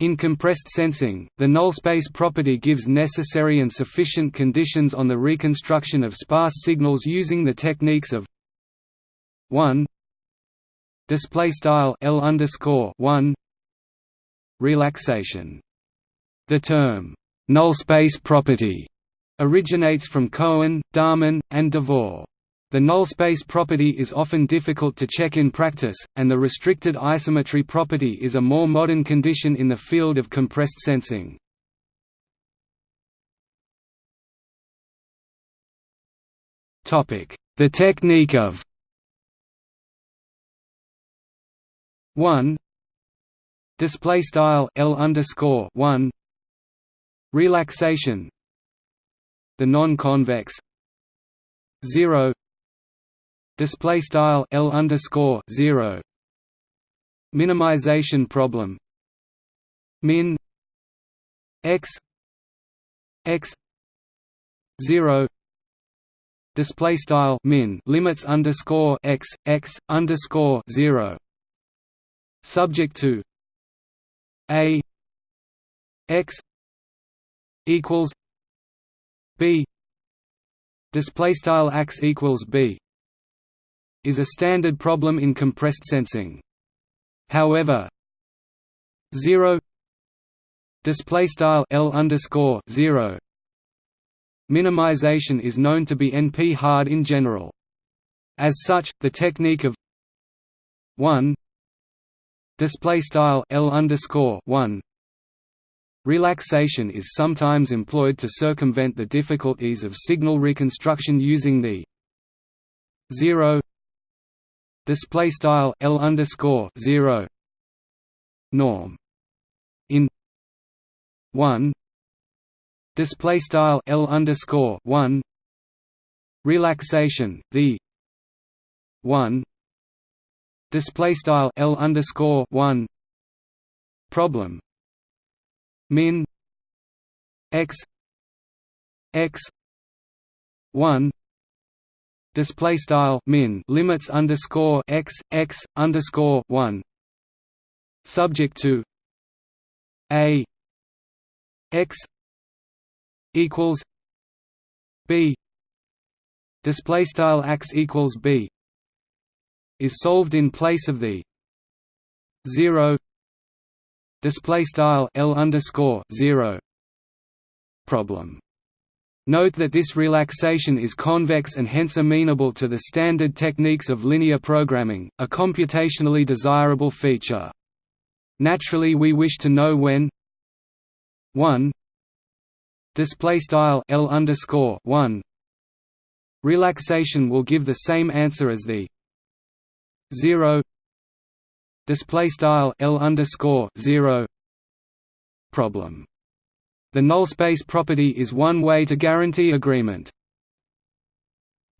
In compressed sensing, the null space property gives necessary and sufficient conditions on the reconstruction of sparse signals using the techniques of 1 display style L underscore 1 relaxation. The term null space property originates from Cohen, Dahmen, and Devore. The null space property is often difficult to check in practice, and the restricted isometry property is a more modern condition in the field of compressed sensing. The technique of 1 display style L underscore 1 relaxation the non-convex 0 display style L underscore 0 minimization problem. Min x x 0 display style min limits underscore x x underscore 0 subject to a x equals b. Display style x equals b is a standard problem in compressed sensing. However, 0 display style L underscore 0 minimization is known to be NP hard in general. As such, the technique of 1 display style L underscore 1 relaxation is sometimes employed to circumvent the difficulties of signal reconstruction using the 0 display style L underscore 0 norm. In 1 display style L underscore 1 relaxation the 1 display style L underscore 1 problem min x x 1 display style min limits underscore x x underscore one. Subject to a x equals b. Display style x equals b is solved in place of the zero. Display style l underscore zero problem Note that this relaxation is convex and hence amenable to the standard techniques of linear programming, a computationally desirable feature. Naturally we wish to know when 1 display style L underscore 1 relaxation will give the same answer as the 0 display style L underscore 0 problem the null space property is one way to guarantee agreement.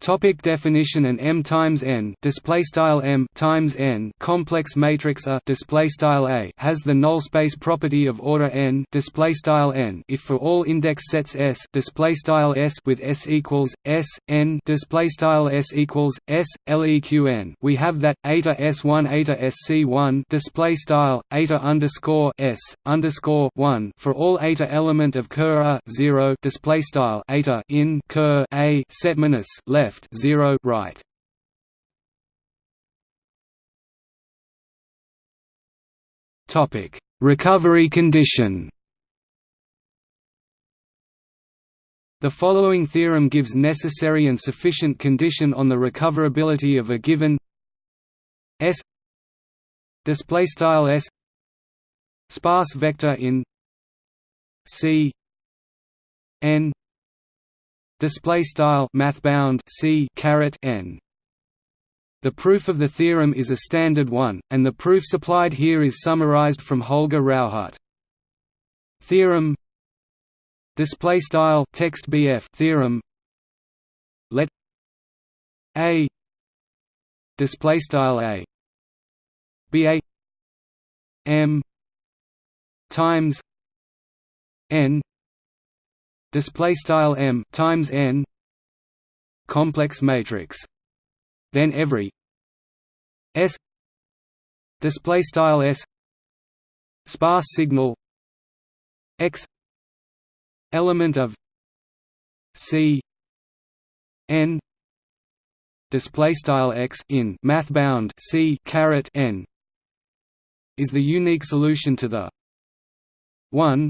Topic definition and M times n. Display style M times n. Complex matrix A. Display style A has the null space property of order n. Display style n. If for all index sets S display style S with S equals S n. Display style S equals S leqn we have that eta S1 eta SC1 display style eta underscore S underscore 1 for all eta element of ker A 0 display style eta in ker A set minus left left 0 right. Topic. Recovery condition. The following theorem gives necessary and sufficient condition on the recoverability of a given S display style S sparse vector in C n display style math bound c caret n. The proof of the theorem is a standard one and the proof supplied here is summarized from Holger Rauhut theorem display style text bf theorem let a display style a be a m times n display style m times n complex matrix then every s display style s sparse signal x element of c n display style x in math bound c caret n is the unique solution to the 1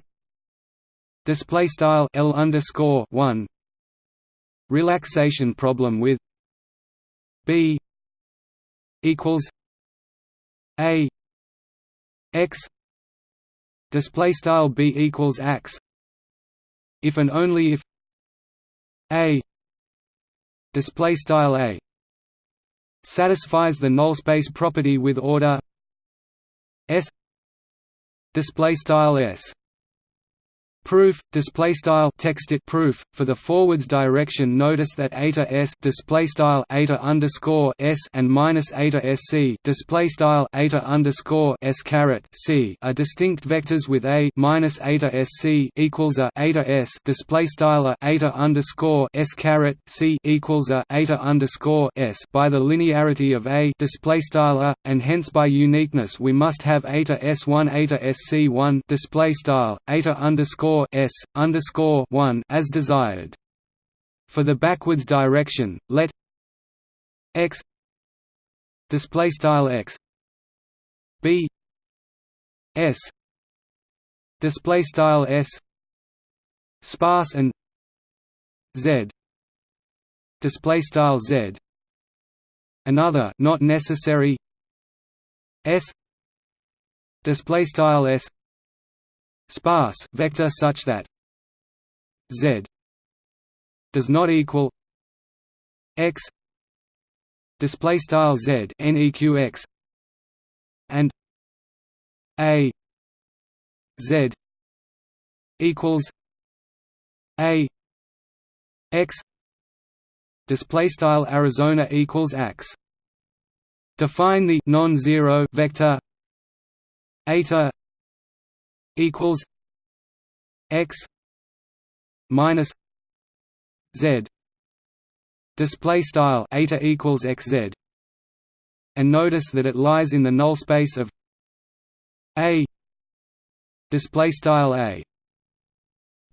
display style l underscore 1 relaxation problem with b equals a x. Display style b equals x. If and only if a display style a satisfies the null space property with order s display style s proof display style text it proof for the forwards direction notice that eta s display style eta underscore s and minus eta sc display style eta underscore s caret c are distinct vectors with a minus eta sc equals a eta s display style eta underscore s caret c equals a eta underscore s by the linearity of a display style a, and hence by uniqueness we must have eta s1 eta sc1 display style eta underscore s underscore one as desired. For the backwards direction, let x display style x. B s display style s. Sparse and z display style z. Another not necessary s display style s sparse vector such that z does not equal x display style z neqx and a z equals a x display style arizona equals x define the non-zero vector eta equals x minus z. Display style eta equals xz and notice that it lies in the null space of a. Display style a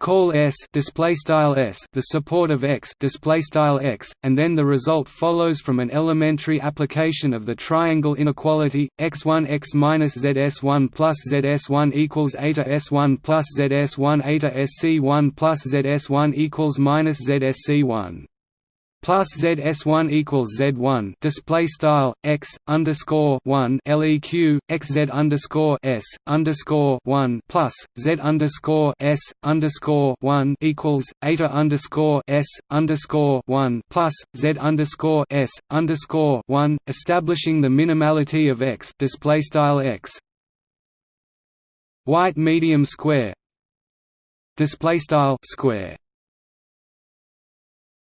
call S display style S the support of X display style X and then the result follows from an elementary application of the triangle inequality x1 x minus zs1 plus zs1 equals eta s1 plus zs1 eta sc1 plus zs1 equals minus zsc1 plus ZS1 equals Z1 display style x underscore one LEQ XZ underscore S underscore one plus Z underscore S underscore one equals eta underscore S underscore one plus Z underscore S underscore one establishing the minimality of x display style x. White medium square. Display style square